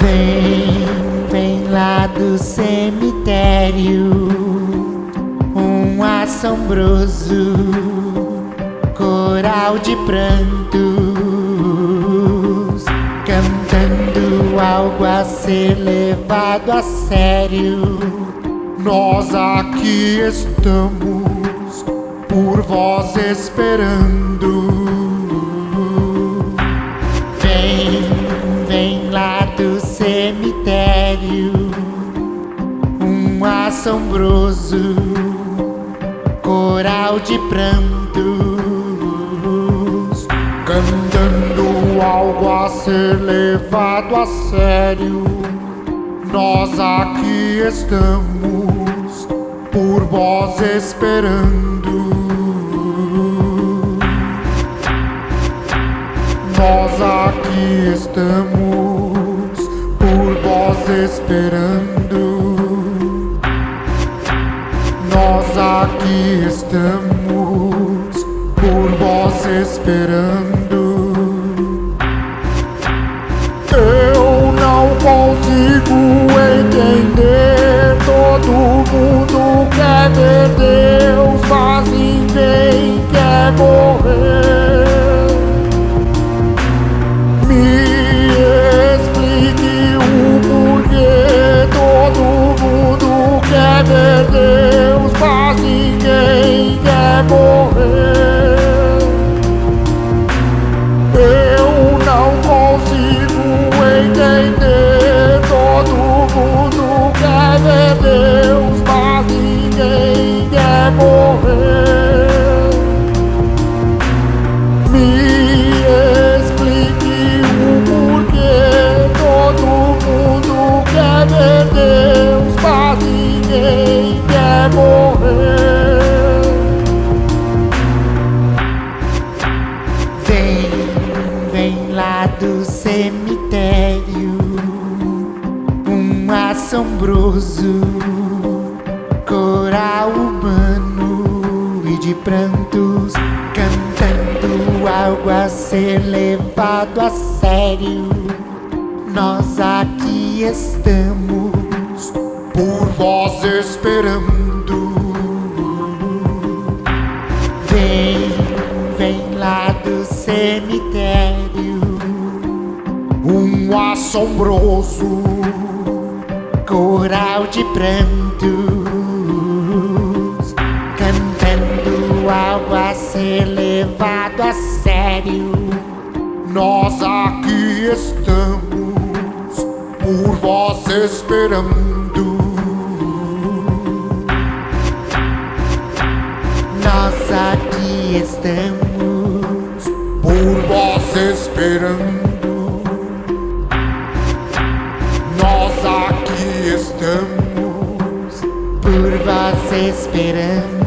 Vem, vem lá do cemitério Um assombroso coral de prantos Cantando algo a ser levado a sério. Nós aqui estamos por vós esperando. Assombroso coral de prantos, cantando algo a ser levado a sério. Nós aqui estamos por vós esperando. Nós aqui estamos por vós esperando. Aqui estamos por vós esperando. Eu não consigo entender. Todo mundo quer ver Deus, mas ninguém quer morrer. Me explique o porquê. Todo mundo quer ver Deus, ninguém assombroso coral humano e de prantos, cantando algo a ser levado a sério. Nós aqui estamos Por vós esperando. Vem, vem lá do cemitério, Um assombroso coral de prantos, cantando algo a ser levado a sério. Nós aqui estamos por vós esperando. Nós aqui estamos, Por vós esperando. Vós esperando.